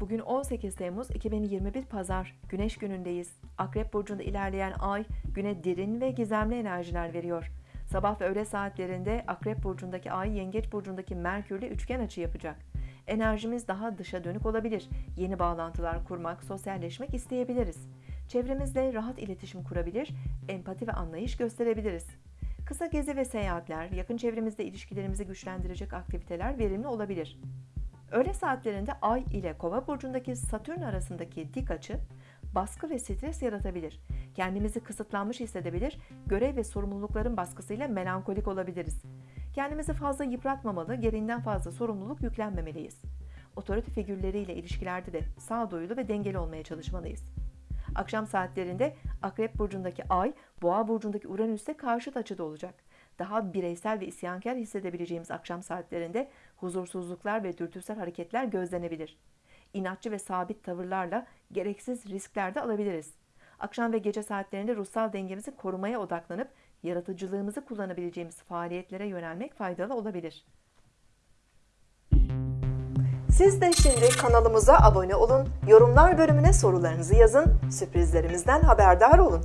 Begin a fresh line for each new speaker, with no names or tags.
Bugün 18 Temmuz 2021 Pazar, Güneş günündeyiz. Akrep Burcu'nda ilerleyen ay, güne derin ve gizemli enerjiler veriyor. Sabah ve öğle saatlerinde Akrep Burcu'ndaki ay, Yengeç Burcu'ndaki Merkür'le üçgen açı yapacak. Enerjimiz daha dışa dönük olabilir. Yeni bağlantılar kurmak, sosyalleşmek isteyebiliriz. Çevremizle rahat iletişim kurabilir, empati ve anlayış gösterebiliriz. Kısa gezi ve seyahatler, yakın çevremizde ilişkilerimizi güçlendirecek aktiviteler verimli olabilir. Öğle saatlerinde Ay ile Kova burcundaki Satürn arasındaki dik açı baskı ve stres yaratabilir. Kendimizi kısıtlanmış hissedebilir, görev ve sorumlulukların baskısıyla melankolik olabiliriz. Kendimizi fazla yıpratmamalı, gereğinden fazla sorumluluk yüklenmemeliyiz. Otorite figürleriyle ilişkilerde de sağduyulu ve dengeli olmaya çalışmalıyız. Akşam saatlerinde Akrep burcundaki Ay, Boğa burcundaki Uranüs'te karşıt açıda olacak. Daha bireysel ve isyankar hissedebileceğimiz akşam saatlerinde huzursuzluklar ve dürtüsel hareketler gözlenebilir. İnatçı ve sabit tavırlarla gereksiz riskler de alabiliriz. Akşam ve gece saatlerinde ruhsal dengemizi korumaya odaklanıp yaratıcılığımızı kullanabileceğimiz faaliyetlere yönelmek faydalı olabilir. Siz de şimdi kanalımıza abone olun, yorumlar bölümüne sorularınızı yazın, sürprizlerimizden haberdar olun.